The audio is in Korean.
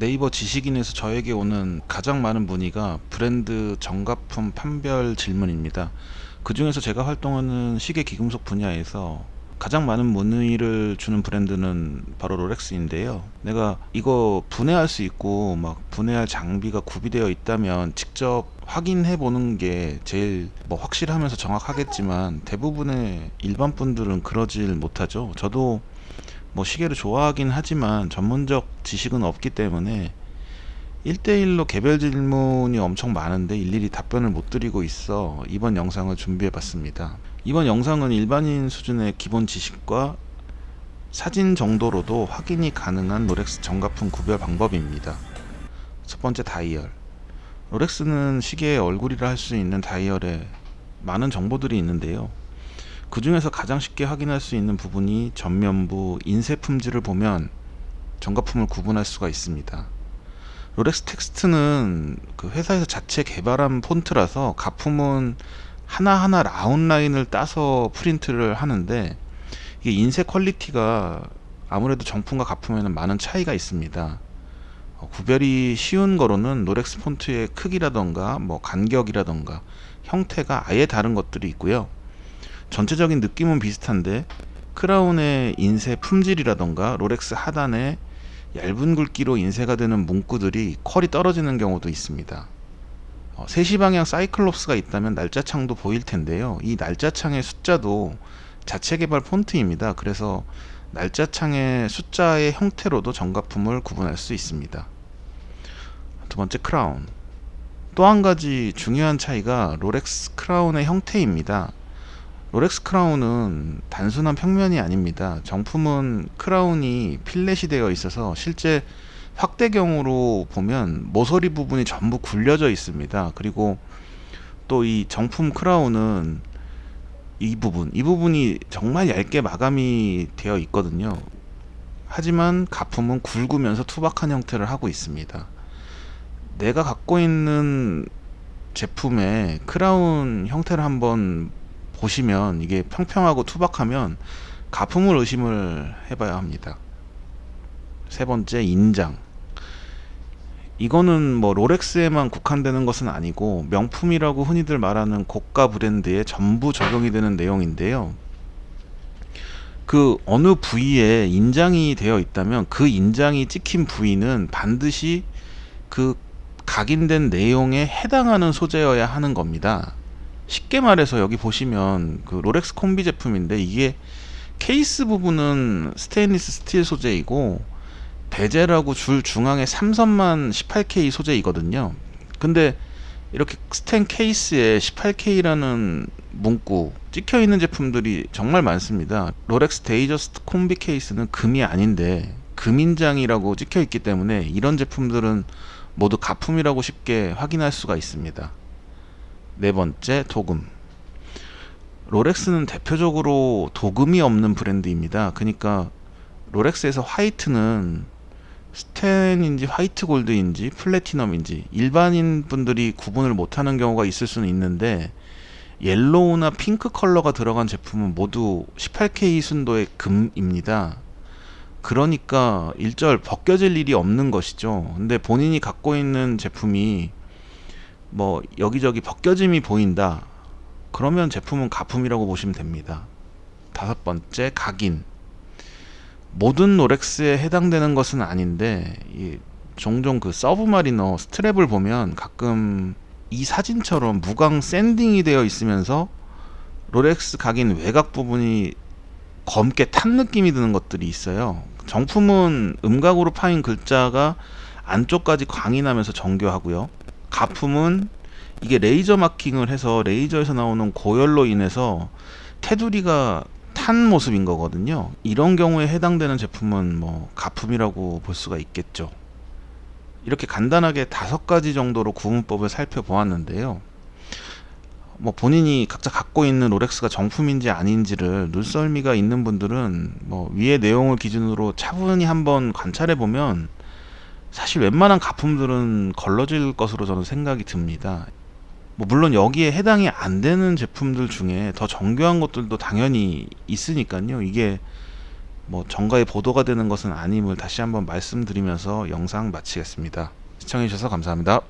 네이버 지식인에서 저에게 오는 가장 많은 문의가 브랜드 정가품 판별 질문입니다. 그 중에서 제가 활동하는 시계 기금속 분야에서 가장 많은 문의를 주는 브랜드는 바로 롤렉스인데요. 내가 이거 분해할 수 있고 막 분해할 장비가 구비되어 있다면 직접 확인해 보는 게 제일 뭐 확실하면서 정확하겠지만 대부분의 일반 분들은 그러질 못하죠. 저도 뭐 시계를 좋아하긴 하지만 전문적 지식은 없기 때문에 1대1로 개별 질문이 엄청 많은데 일일이 답변을 못 드리고 있어 이번 영상을 준비해 봤습니다. 이번 영상은 일반인 수준의 기본 지식과 사진 정도로도 확인이 가능한 롤렉스 정가품 구별 방법입니다. 첫 번째 다이얼 롤렉스는 시계의 얼굴이라 할 수 있는 다이얼에 많은 정보들이 있는데요. 그 중에서 가장 쉽게 확인할 수 있는 부분이 전면부 인쇄 품질을 보면 정가품을 구분할 수가 있습니다. 롤렉스 텍스트는 그 회사에서 자체 개발한 폰트라서 가품은 하나하나 아웃라인을 따서 프린트를 하는데 이게 인쇄 퀄리티가 아무래도 정품과 가품에는 많은 차이가 있습니다. 어, 구별이 쉬운 거로는 롤렉스 폰트의 크기라던가 뭐 간격이라던가 형태가 아예 다른 것들이 있고요. 전체적인 느낌은 비슷한데 크라운의 인쇄 품질이라던가 롤렉스 하단에 얇은 굵기로 인쇄가 되는 문구들이 퀄이 떨어지는 경우도 있습니다. 어, 3시 방향 사이클롭스가 있다면 날짜창도 보일 텐데요. 이 날짜창의 숫자도 자체 개발 폰트입니다. 그래서 날짜창의 숫자의 형태로도 정가품을 구분할 수 있습니다. 두 번째 크라운 또 한 가지 중요한 차이가 롤렉스 크라운의 형태입니다. 롤렉스 크라운은 단순한 평면이 아닙니다. 정품은 크라운이 fillet이 되어 있어서 실제 확대경으로 보면 모서리 부분이 전부 굴려져 있습니다. 그리고 또 이 정품 크라운은 이 부분, 이 부분이 정말 얇게 마감이 되어 있거든요. 하지만 가품은 굵으면서 투박한 형태를 하고 있습니다. 내가 갖고 있는 제품의 크라운 형태를 한번 보시면 이게 평평하고 투박하면 가품을 의심을 해봐야 합니다. 세 번째 인장 이거는 뭐 롤렉스에만 국한되는 것은 아니고 명품이라고 흔히들 말하는 고가 브랜드에 전부 적용이 되는 내용인데요. 그 어느 부위에 인장이 되어 있다면 그 인장이 찍힌 부위는 반드시 그 각인된 내용에 해당하는 소재여야 하는 겁니다. 쉽게 말해서 여기 보시면 그 롤렉스 콤비 제품인데 이게 케이스 부분은 스테인리스 스틸 소재이고 bezel하고 줄 중앙에 삼선만 18K 소재이거든요. 근데 이렇게 스텐 케이스에 18K라는 문구 찍혀 있는 제품들이 정말 많습니다. 롤렉스 Datejust 콤비 케이스는 금이 아닌데 금인장이라고 찍혀 있기 때문에 이런 제품들은 모두 가품이라고 쉽게 확인할 수가 있습니다 네 번째 도금. 롤렉스는 대표적으로 도금이 없는 브랜드입니다. 그러니까 롤렉스에서 화이트는 스텐인지 화이트 골드인지 플래티넘인지 일반인 분들이 구분을 못하는 경우가 있을 수는 있는데 옐로우나 핑크 컬러가 들어간 제품은 모두 18K 순도의 금입니다. 그러니까 일절 벗겨질 일이 없는 것이죠. 근데 본인이 갖고 있는 제품이 뭐 여기저기 벗겨짐이 보인다. 그러면 제품은 가품이라고 보시면 됩니다. 다섯 번째 각인. 모든 롤렉스에 해당되는 것은 아닌데 종종 그 서브마리너 스트랩을 보면 가끔 이 사진처럼 무광 샌딩이 되어 있으면서 롤렉스 각인 외곽 부분이 검게 탄 느낌이 드는 것들이 있어요. 정품은 음각으로 파인 글자가 안쪽까지 광이 나면서 정교하고요 가품은 이게 레이저 마킹을 해서 레이저에서 나오는 고열로 인해서 테두리가 탄 모습인 거거든요. 이런 경우에 해당되는 제품은 뭐 가품이라고 볼 수가 있겠죠. 이렇게 간단하게 다섯 가지 정도로 구분법을 살펴보았는데요. 뭐 본인이 각자 갖고 있는 롤렉스가 정품인지 아닌지를 눈썰미가 있는 분들은 뭐 위의 내용을 기준으로 차분히 한번 관찰해 보면 사실 웬만한 가품들은 걸러질 것으로 저는 생각이 듭니다 뭐 물론 여기에 해당이 안 되는 제품들 중에 더 정교한 것들도 당연히 있으니까요 이게 뭐 정가에 보도가 되는 것은 아님을 다시 한번 말씀드리면서 영상 마치겠습니다. 시청해주셔서 감사합니다.